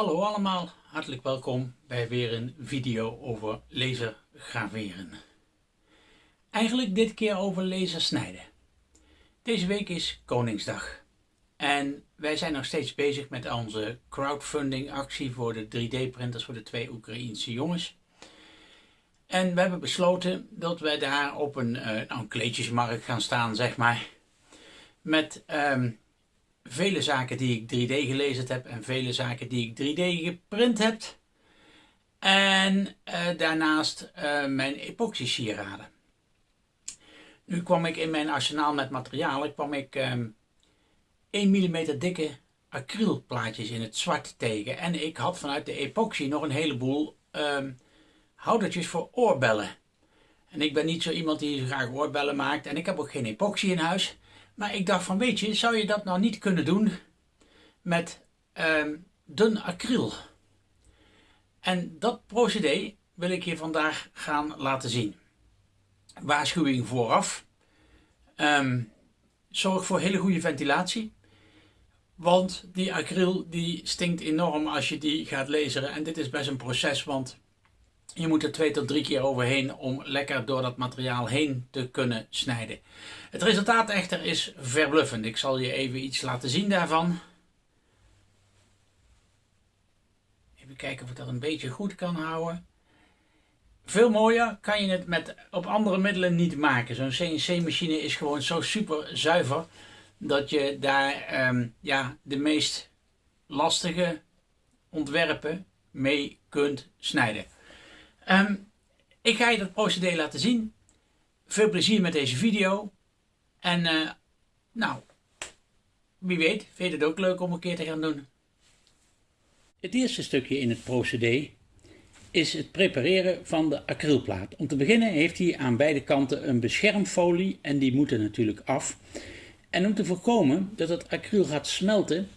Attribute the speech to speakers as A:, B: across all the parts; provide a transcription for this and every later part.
A: Hallo allemaal, hartelijk welkom bij weer een video over lasergraveren. Eigenlijk dit keer over lasersnijden. Deze week is Koningsdag en wij zijn nog steeds bezig met onze crowdfunding actie voor de 3D printers voor de twee Oekraïense jongens. En we hebben besloten dat wij daar op een, nou, een kleedjesmarkt gaan staan, zeg maar. Met um, vele zaken die ik 3D gelezen heb en vele zaken die ik 3D geprint heb. En uh, daarnaast uh, mijn epoxy sieraden. Nu kwam ik in mijn arsenaal met materialen, kwam ik um, 1 mm dikke acrylplaatjes in het zwart tegen. En ik had vanuit de epoxy nog een heleboel um, houdertjes voor oorbellen. En ik ben niet zo iemand die graag oorbellen maakt en ik heb ook geen epoxy in huis. Maar ik dacht van weet je, zou je dat nou niet kunnen doen met uh, dun acryl? En dat procedé wil ik je vandaag gaan laten zien. Waarschuwing vooraf. Um, zorg voor hele goede ventilatie. Want die acryl die stinkt enorm als je die gaat laseren. En dit is best een proces, want je moet er twee tot drie keer overheen om lekker door dat materiaal heen te kunnen snijden. Het resultaat echter is verbluffend. Ik zal je even iets laten zien daarvan. Even kijken of ik dat een beetje goed kan houden. Veel mooier kan je het met, op andere middelen niet maken. Zo'n CNC-machine is gewoon zo super zuiver dat je daar um, ja, de meest lastige ontwerpen mee kunt snijden. Um, ik ga je dat procedé laten zien. Veel plezier met deze video. En uh, nou, wie weet, vind je het ook leuk om een keer te gaan doen. Het eerste stukje in het procedé is het prepareren van de acrylplaat. Om te beginnen heeft hij aan beide kanten een beschermfolie en die moeten natuurlijk af. En om te voorkomen dat het acryl gaat smelten,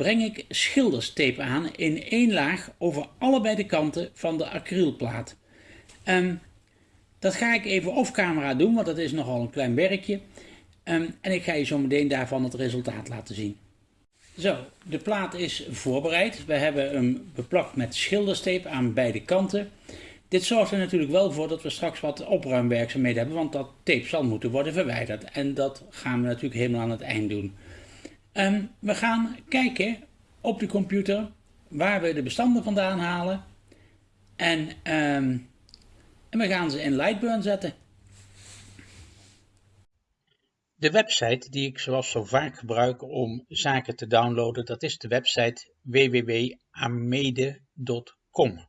A: breng ik schilderstape aan in één laag over allebei de kanten van de acrylplaat. Um, dat ga ik even off camera doen, want dat is nogal een klein werkje. Um, en ik ga je zo meteen daarvan het resultaat laten zien. Zo, de plaat is voorbereid. We hebben hem beplakt met schilderstape aan beide kanten. Dit zorgt er natuurlijk wel voor dat we straks wat opruimwerkzaamheden hebben, want dat tape zal moeten worden verwijderd. En dat gaan we natuurlijk helemaal aan het eind doen. Um, we gaan kijken op de computer waar we de bestanden vandaan halen. En, um, en we gaan ze in Lightburn zetten. De website die ik zoals zo vaak gebruik om zaken te downloaden, dat is de website www.amede.com.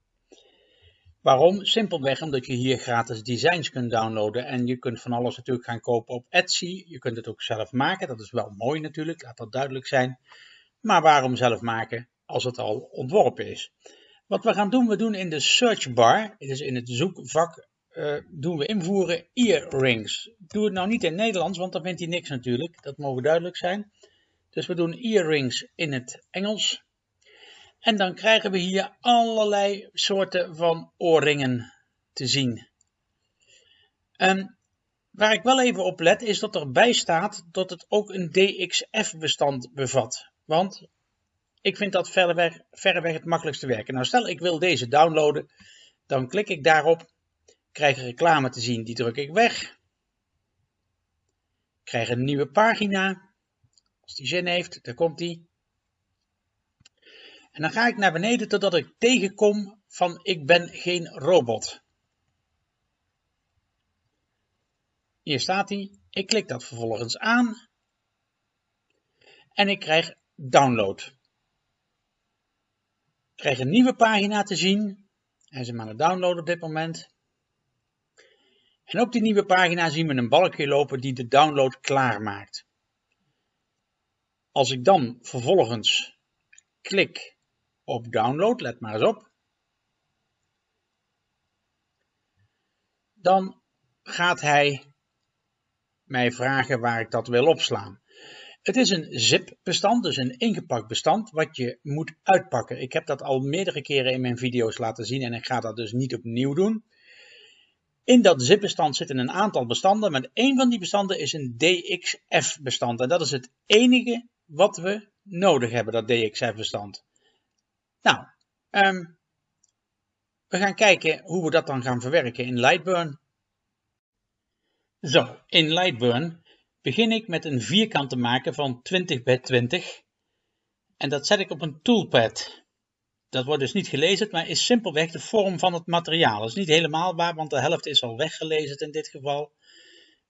A: Waarom? Simpelweg omdat je hier gratis designs kunt downloaden en je kunt van alles natuurlijk gaan kopen op Etsy. Je kunt het ook zelf maken, dat is wel mooi natuurlijk, laat dat duidelijk zijn. Maar waarom zelf maken als het al ontworpen is? Wat we gaan doen, we doen in de search bar, dus in het zoekvak, uh, doen we invoeren earrings. Doe het nou niet in Nederlands, want dan vindt hij niks natuurlijk, dat mogen duidelijk zijn. Dus we doen earrings in het Engels. En dan krijgen we hier allerlei soorten van oorringen te zien. En waar ik wel even op let is dat erbij staat dat het ook een DXF bestand bevat. Want ik vind dat verreweg, verreweg het makkelijkste werken. Nou stel ik wil deze downloaden, dan klik ik daarop, krijg een reclame te zien, die druk ik weg. Krijg een nieuwe pagina. Als die zin heeft, dan komt die. En dan ga ik naar beneden totdat ik tegenkom van ik ben geen robot. Hier staat hij. Ik klik dat vervolgens aan. En ik krijg download. Ik krijg een nieuwe pagina te zien. Hij is hem aan het downloaden op dit moment. En op die nieuwe pagina zien we een balkje lopen die de download klaarmaakt. Als ik dan vervolgens klik op download, let maar eens op. Dan gaat hij mij vragen waar ik dat wil opslaan. Het is een zip-bestand, dus een ingepakt bestand, wat je moet uitpakken. Ik heb dat al meerdere keren in mijn video's laten zien en ik ga dat dus niet opnieuw doen. In dat zip-bestand zitten een aantal bestanden, maar één van die bestanden is een DXF-bestand. En dat is het enige wat we nodig hebben, dat DXF-bestand. Nou, Ehm, we gaan kijken hoe we dat dan gaan verwerken in Lightburn. Zo, in Lightburn begin ik met een vierkant te maken van 20 bij 20 en dat zet ik op een toolpad. Dat wordt dus niet gelezen, maar is simpelweg de vorm van het materiaal. Dat is niet helemaal waar, want de helft is al weggelezen in dit geval.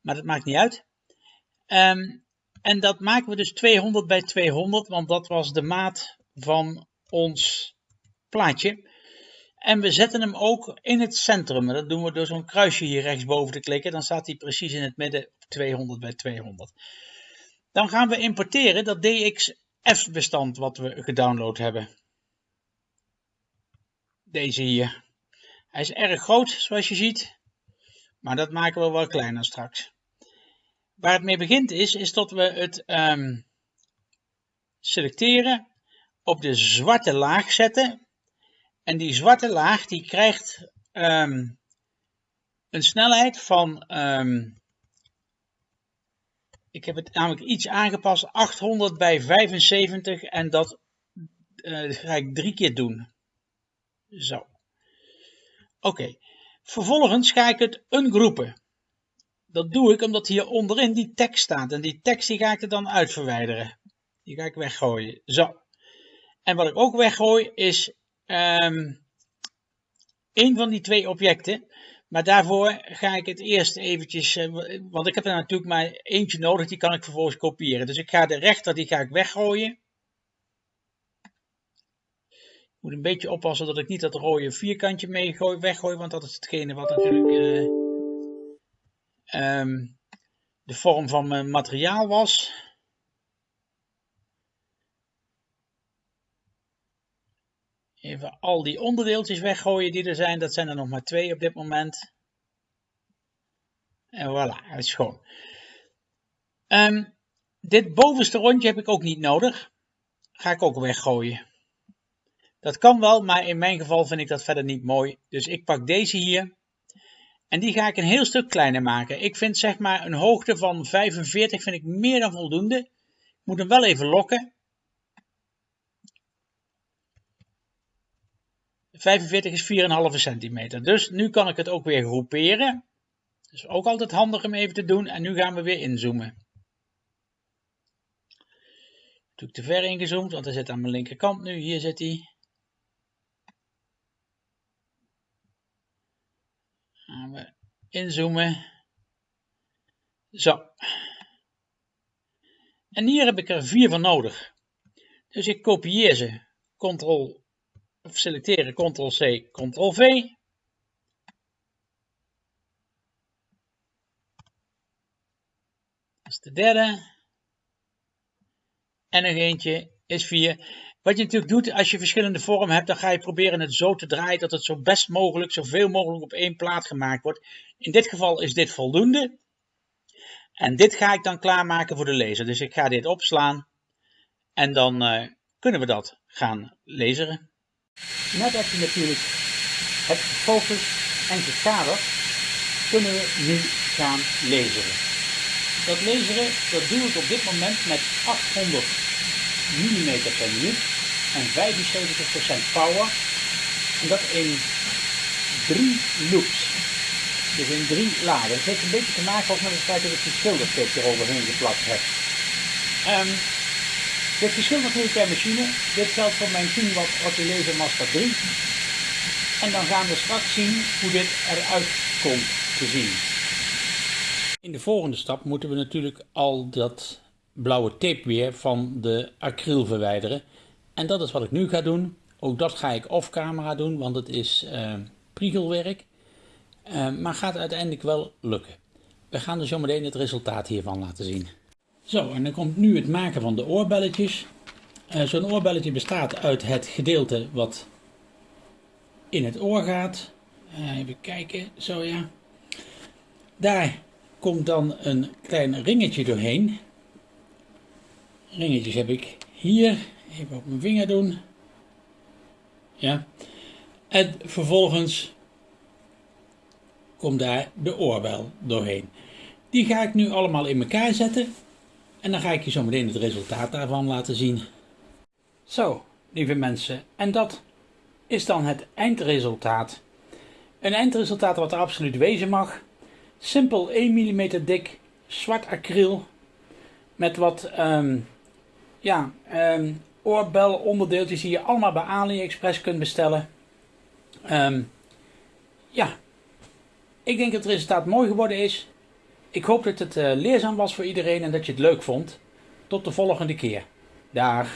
A: Maar dat maakt niet uit. Ehm, en dat maken we dus 200 bij 200, want dat was de maat van ons plaatje. En we zetten hem ook in het centrum. dat doen we door zo'n kruisje hier rechtsboven te klikken. Dan staat hij precies in het midden 200 bij 200. Dan gaan we importeren dat DXF-bestand wat we gedownload hebben. Deze hier. Hij is erg groot, zoals je ziet. Maar dat maken we wel kleiner straks. Waar het mee begint is, is dat we het um, selecteren, op de zwarte laag zetten. En die zwarte laag die krijgt um, een snelheid van, um, ik heb het namelijk iets aangepast, 800 bij 75 en dat uh, ga ik drie keer doen. Zo. Oké. Vervolgens ga ik het ungroepen. Dat doe ik omdat hier onderin die tekst staat. En die tekst die ga ik er dan uitverwijderen. Die ga ik weggooien. Zo. En wat ik ook weggooi is um, een van die twee objecten. Maar daarvoor ga ik het eerst eventjes, uh, want ik heb er natuurlijk maar eentje nodig, die kan ik vervolgens kopiëren. Dus ik ga de rechter, die ga ik weggooien. Ik moet een beetje oppassen dat ik niet dat rode vierkantje mee weggooi, want dat is hetgene wat natuurlijk uh, um, de vorm van mijn materiaal was. Even al die onderdeeltjes weggooien die er zijn. Dat zijn er nog maar twee op dit moment. En voilà, het is schoon. Um, dit bovenste rondje heb ik ook niet nodig. Ga ik ook weggooien. Dat kan wel, maar in mijn geval vind ik dat verder niet mooi. Dus ik pak deze hier. En die ga ik een heel stuk kleiner maken. Ik vind zeg maar een hoogte van 45 vind ik meer dan voldoende. Ik moet hem wel even lokken. 45 is 4,5 centimeter. Dus nu kan ik het ook weer groeperen. Dat is ook altijd handig om even te doen. En nu gaan we weer inzoomen. Natuurlijk te ver ingezoomd, want hij zit aan mijn linkerkant nu. Hier zit hij. Gaan we inzoomen. Zo. En hier heb ik er vier van nodig. Dus ik kopieer ze. Ctrl of selecteren Ctrl-C, Ctrl-V. Dat is de derde. En nog eentje is 4. Wat je natuurlijk doet als je verschillende vormen hebt, dan ga je proberen het zo te draaien dat het zo best mogelijk, zoveel mogelijk op één plaat gemaakt wordt. In dit geval is dit voldoende. En dit ga ik dan klaarmaken voor de lezer. Dus ik ga dit opslaan en dan uh, kunnen we dat gaan lezen. Net heb je natuurlijk het gefocust en gekaderd, kunnen we nu gaan lezen. Dat lezen, dat doe ik op dit moment met 800 mm per minuut en 75% power. En dat in drie loops. Dus in drie lagen. Dat heeft een beetje te maken met het feit dat ik die schildertip eroverheen geplakt heb. Um, dit verschilt natuurlijk per machine. Dit geldt voor mijn 10 watt Laser Master 3. En dan gaan we straks zien hoe dit eruit komt te zien. In de volgende stap moeten we natuurlijk al dat blauwe tape weer van de acryl verwijderen. En dat is wat ik nu ga doen. Ook dat ga ik off camera doen, want het is uh, priegelwerk. Uh, maar gaat uiteindelijk wel lukken. We gaan dus zometeen het resultaat hiervan laten zien. Zo, en dan komt nu het maken van de oorbelletjes. Uh, Zo'n oorbelletje bestaat uit het gedeelte wat in het oor gaat. even kijken, zo ja. Daar komt dan een klein ringetje doorheen. Ringetjes heb ik hier Even op mijn vinger doen. Ja. En vervolgens komt daar de oorbel doorheen. Die ga ik nu allemaal in elkaar zetten. En dan ga ik je zo meteen het resultaat daarvan laten zien. Zo, lieve mensen. En dat is dan het eindresultaat. Een eindresultaat wat er absoluut wezen mag. Simpel 1 mm dik zwart acryl met wat um, ja, um, oorbel onderdeeltjes die je allemaal bij AliExpress kunt bestellen. Um, ja, ik denk dat het resultaat mooi geworden is. Ik hoop dat het uh, leerzaam was voor iedereen en dat je het leuk vond. Tot de volgende keer. Dag.